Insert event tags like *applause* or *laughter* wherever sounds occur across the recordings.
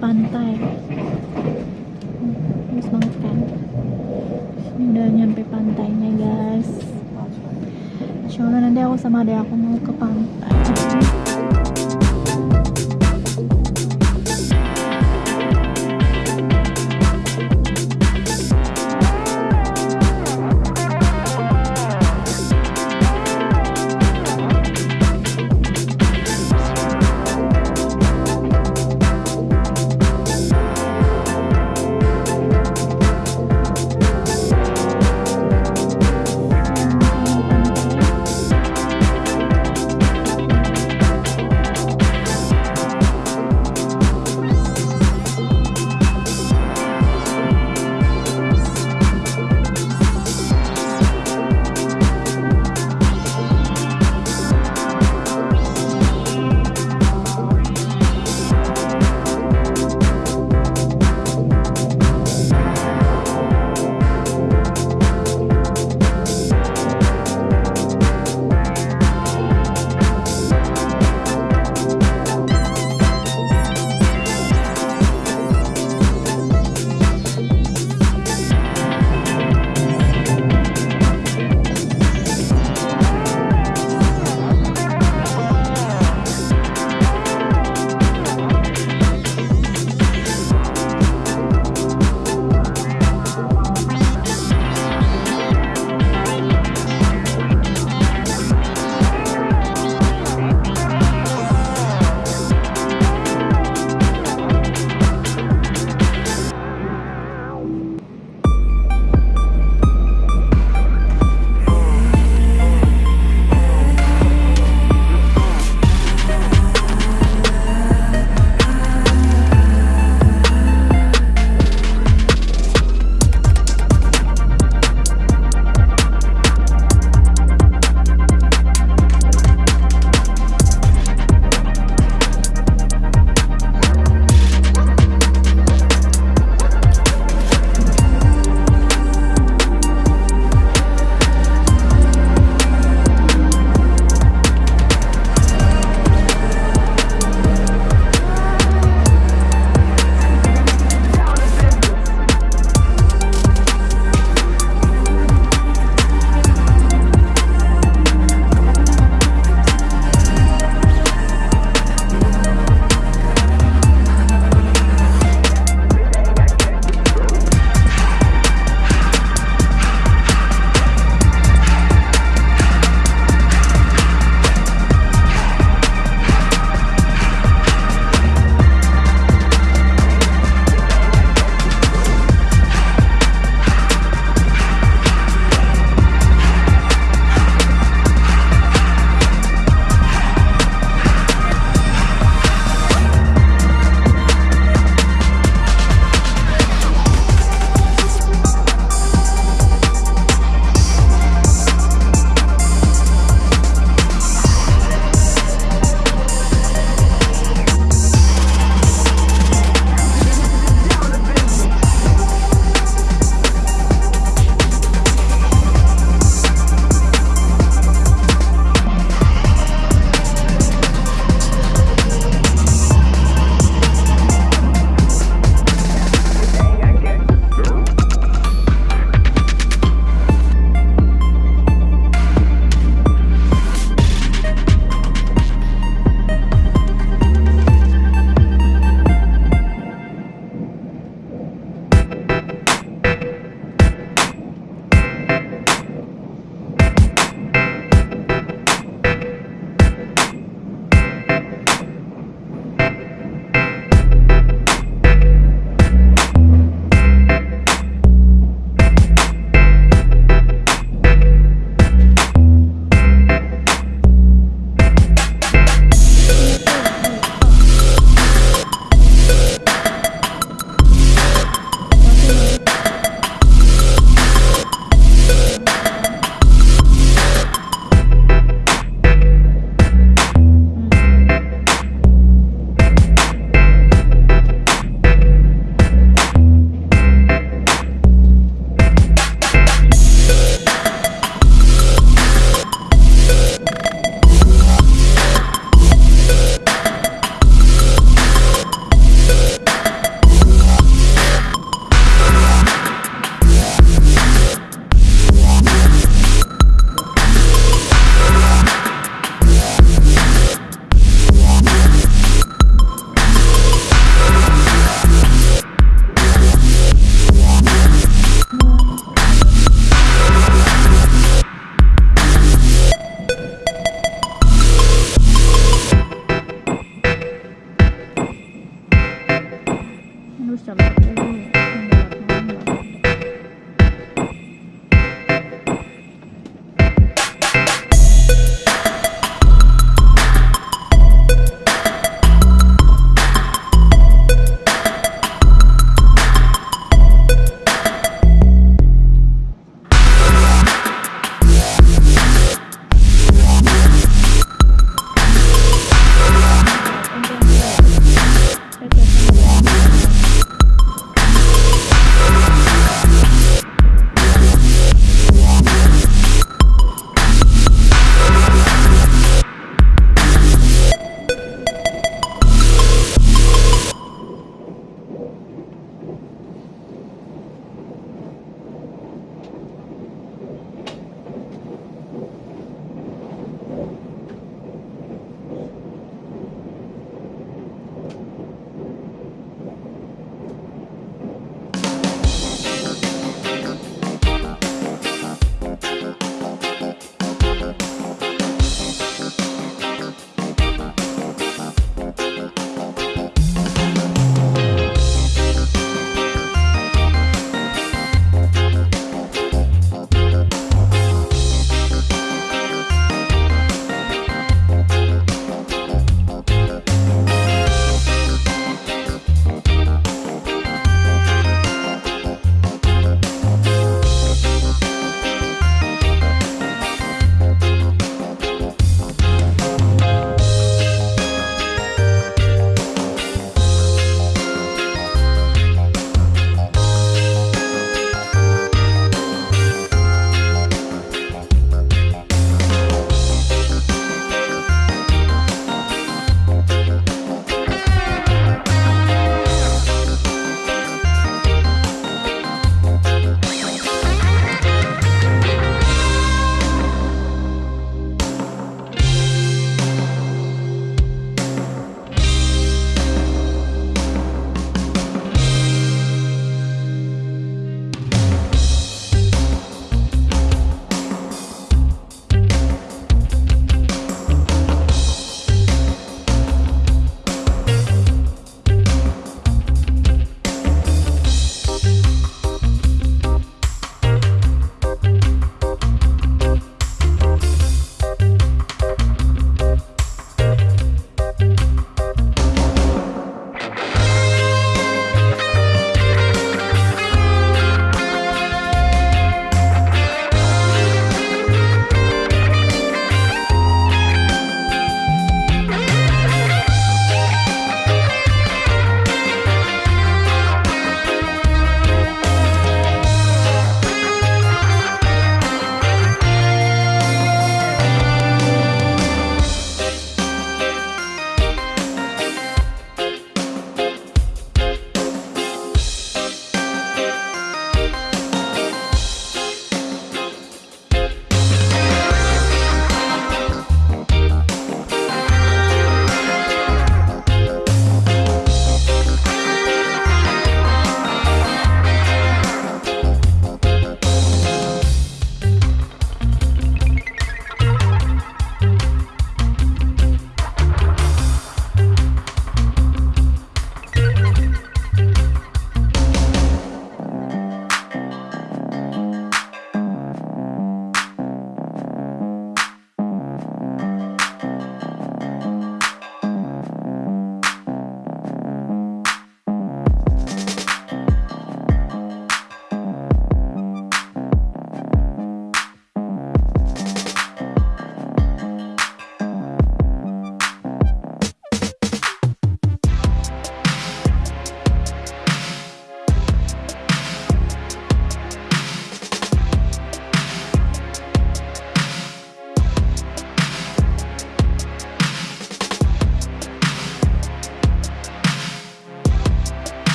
Pantai. Bagus banget kan? Udah nyampe pantainya, guys. Insya Allah nanti aku sama adek aku mau ke pantai. どうしたの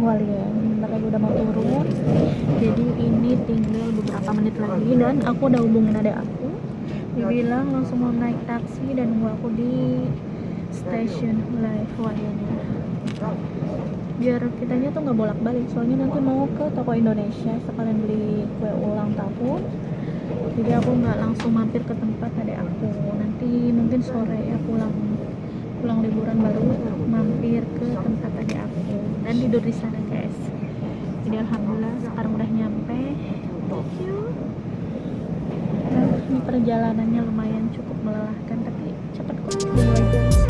Bentar lagi udah mau turun. Jadi ini tinggal beberapa menit lagi Dan aku udah hubungin adek aku. Dia bilang langsung mau naik taksi Dan nunggu aku di stasiun Hualien Biar kitanya tuh nggak bolak-balik Soalnya nanti mau ke toko Indonesia Sekalian beli kue ulang tahun. Jadi aku nggak langsung mampir ke tempat adek aku. Nanti mungkin sore ya pulang pulang liburan baru mampir ke tempat adik aku. Dan tidur di sana guys. Jadi alhamdulillah sekarang udah nyampe. Thank you. Nah, ini perjalanannya lumayan cukup melelahkan tapi cepet kok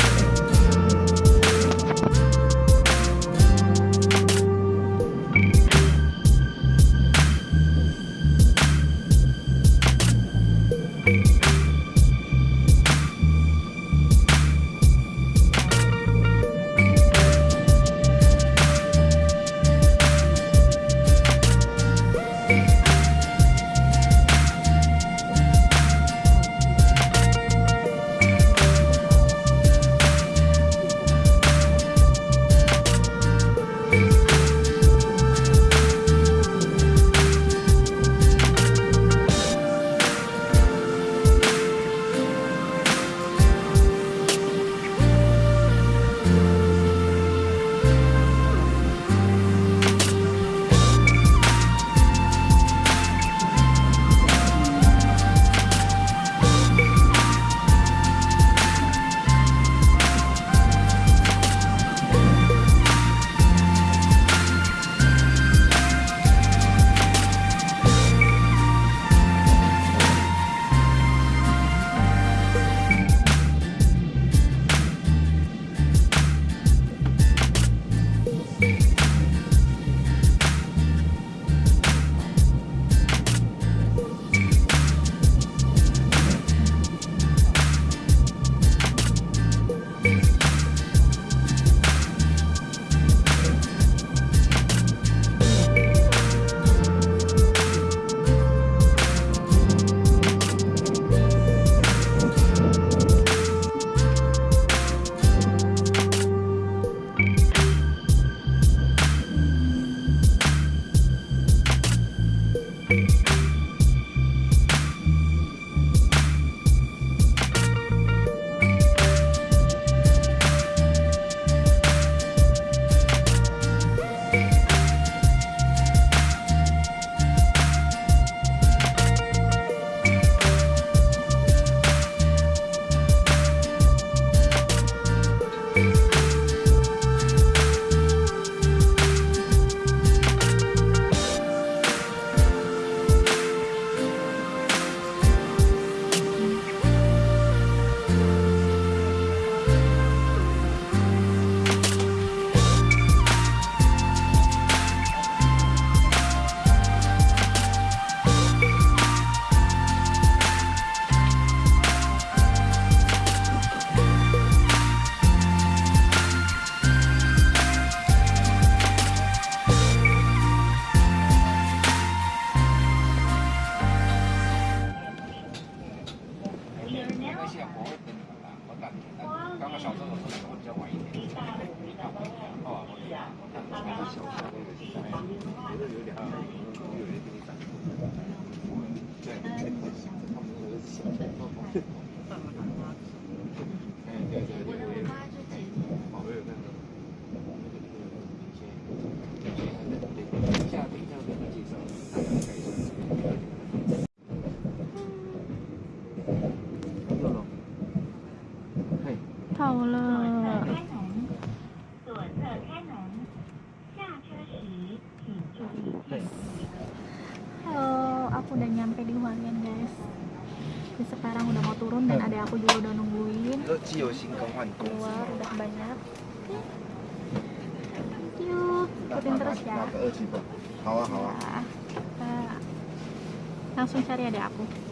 行 *laughs* langsung cari adik aku.